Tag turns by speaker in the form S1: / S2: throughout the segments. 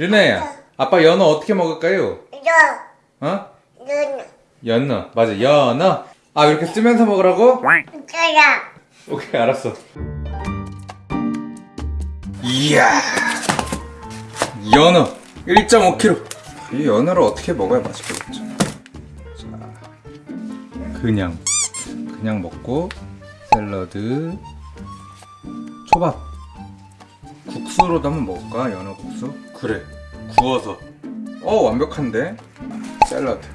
S1: 유나야, 아빠 연어 어떻게 먹을까요?
S2: 너,
S1: 어?
S2: 눈,
S1: 연어. 맞아, 연어. 아, 이렇게 쓰면서 먹으라고?
S2: 그라,
S1: 오케이, 알았어. 이야. 연어 1.5kg. 이 연어를 어떻게 먹어야 맛있겠죠? 자, 그냥 그냥 먹고 샐러드, 초밥, 국수로도 한번 먹을까? 연어 국수? 그래, 구워서. 어 완벽한데? 샐러드.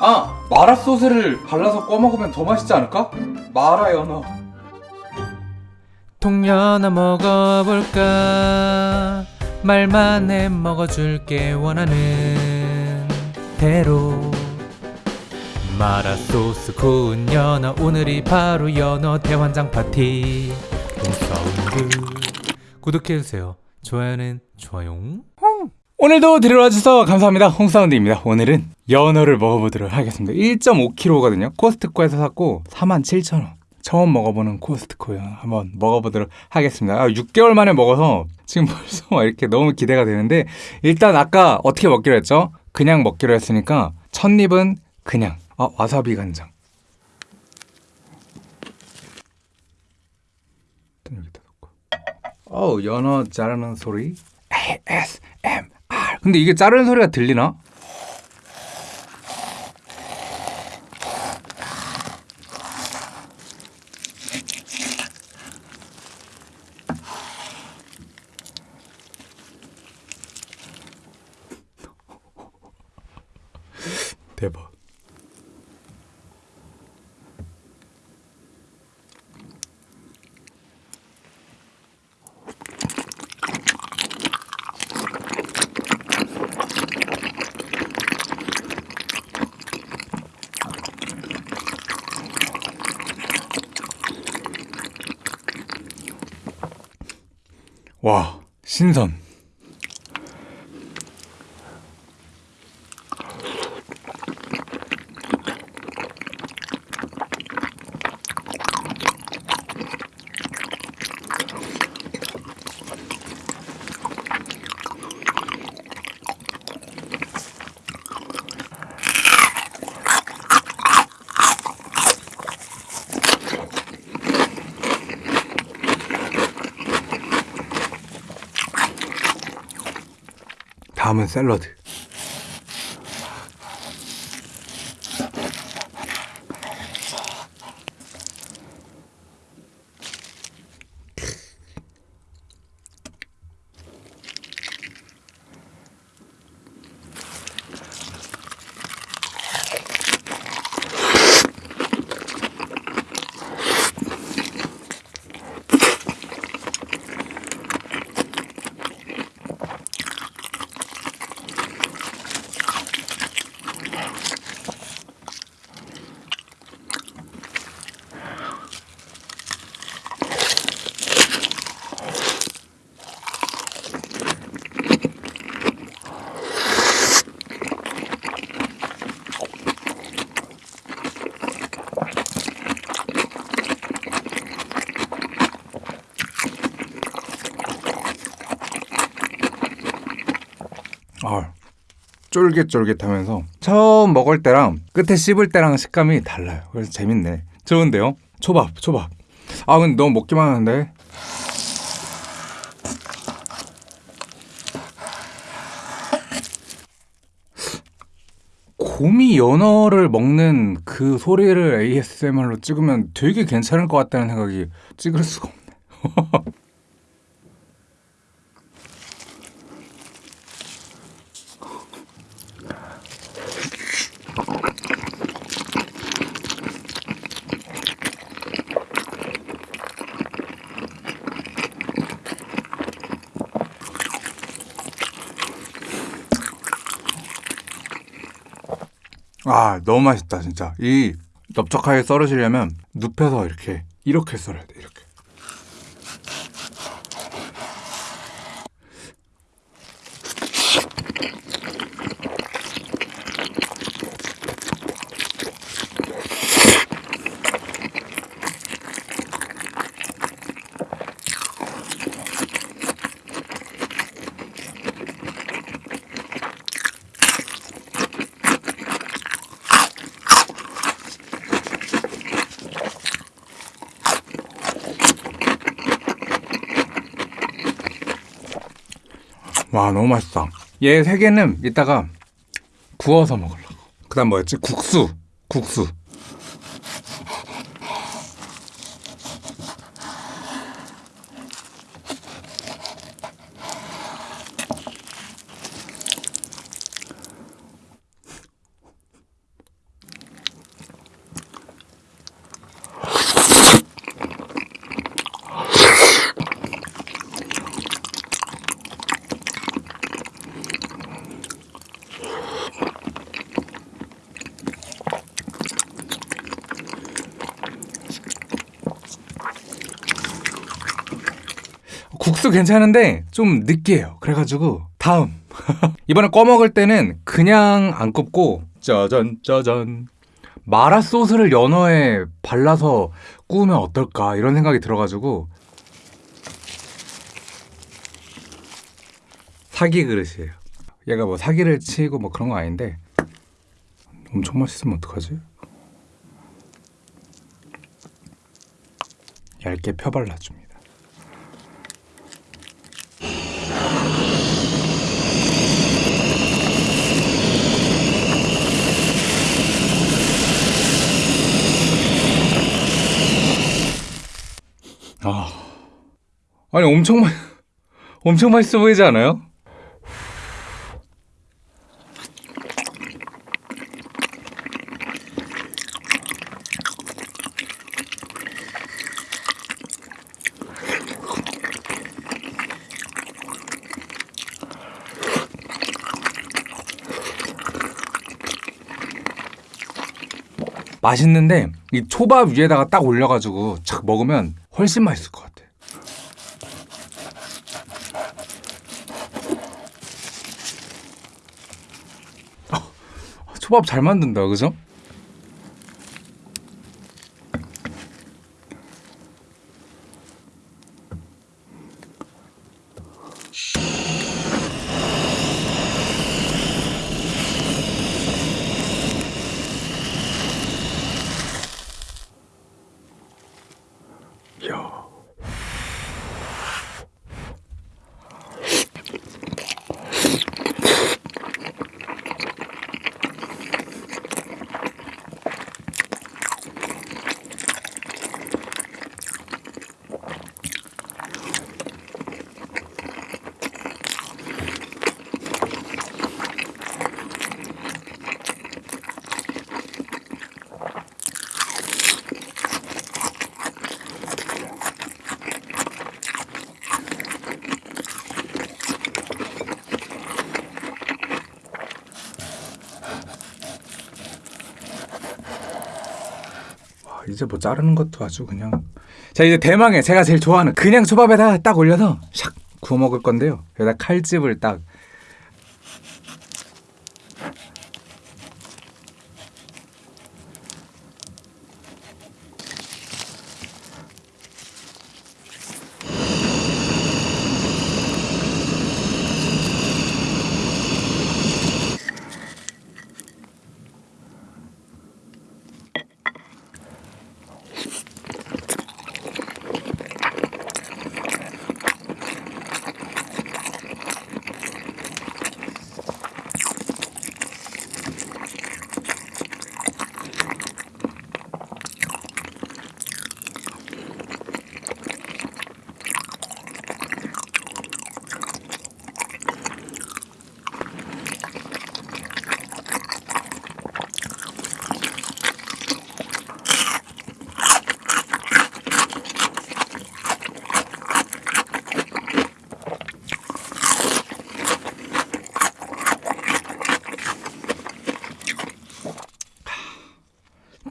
S1: 아 마라 소스를 발라서 꺼 먹으면 더 맛있지 않을까? 마라 연어.
S3: 통연어 먹어볼까 말만 해 먹어줄게 원하는 대로 마라소스 구운 연어 오늘이 바로 연어 대환장 파티 홍사운드 구독해주세요 좋아요는 좋아요
S1: 오늘도 들어와 주셔서 감사합니다. 홍사운드입니다. 오늘은 연어를 먹어보도록 하겠습니다. 1.5kg거든요. 코스트코에서 샀고 47,000원. 처음 먹어보는 코스트코 연어. 한번 먹어보도록 하겠습니다. 아, 6개월 만에 먹어서 지금 벌써 막 이렇게 너무 기대가 되는데 일단 아까 어떻게 먹기로 했죠? 그냥 먹기로 했으니까 첫 입은 그냥 아 와사비 간장. 일단 여기다 놓고. 어우 연어 자르는 소리 ASMR 근데 이게 자르는 소리가 들리나? 와 신선 다음은 샐러드 쫄깃쫄깃하면서 처음 먹을 때랑 끝에 씹을 때랑 식감이 달라요. 그래서 재밌네. 좋은데요? 초밥, 초밥. 아, 근데 너무 먹기만 하는데. 곰이 연어를 먹는 그 소리를 ASMR로 찍으면 되게 괜찮을 것 같다는 생각이 찍을 수가 없네. 아 너무 맛있다 진짜. 이 넓적하게 썰으시려면 눕혀서 이렇게 이렇게 썰어야 돼. 이렇게 와 너무 맛있다. 얘 세 개는 이따가 구워서 먹으려고. 그 다음 뭐였지? 국수. 국수. 국수 괜찮은데 좀 느끼해요. 그래가지고 다음 이번에 꺼 먹을 때는 그냥 안 굽고 짜잔 짜잔 마라 소스를 연어에 발라서 구우면 어떨까 이런 생각이 들어가지고 사기 그릇이에요. 얘가 뭐 사기를 치고 뭐 그런 거 아닌데 엄청 맛있으면 어떡하지? 얇게 펴 발라줍니다. 아, 아니 엄청 맛, 엄청 맛있어 보이지 않아요? 맛있는데 이 초밥 위에다가 딱 올려가지고 착 먹으면 훨씬 맛있을 것같아. 아, 초밥 잘 만든다, 그죠? 이제 뭐 자르는 것도 아주 그냥. 자 이제 대망의 제가 제일 좋아하는 그냥 초밥에다 딱 올려서 샥 구워 먹을 건데요. 여기다 칼집을 딱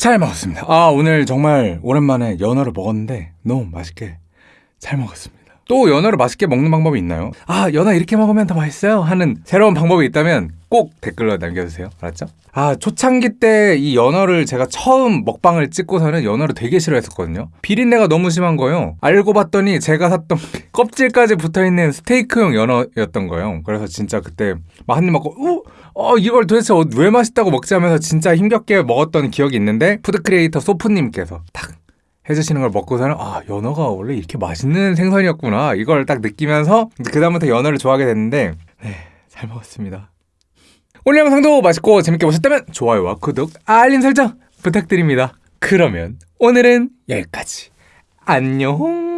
S1: 잘 먹었습니다. 아, 오늘 정말 오랜만에 연어를 먹었는데 너무 맛있게 잘 먹었습니다. 또 연어를 맛있게 먹는 방법이 있나요? 아, 연어 이렇게 먹으면 더 맛있어요? 하는 새로운 방법이 있다면 꼭 댓글로 남겨주세요. 알았죠? 아, 초창기 때 이 연어를 제가 처음 먹방을 찍고서는 연어를 되게 싫어했었거든요. 비린내가 너무 심한 거예요. 알고 봤더니 제가 샀던 껍질까지 붙어있는 스테이크용 연어였던 거예요. 그래서 진짜 그때 막 한 입 먹고, 우! 어, 이걸 도대체 어- 왜 맛있다고 먹지 하면서 진짜 힘겹게 먹었던 기억이 있는데, 푸드크리에이터 소프님께서 딱 해주시는 걸 먹고서는, 아, 연어가 원래 이렇게 맛있는 생선이었구나. 이걸 딱 느끼면서, 그 다음부터 연어를 좋아하게 됐는데, 네, 잘 먹었습니다. 오늘 영상도 맛있고 재밌게 보셨다면 좋아요와 구독, 알림 설정 부탁드립니다. 그러면 오늘은 여기까지. 안녕.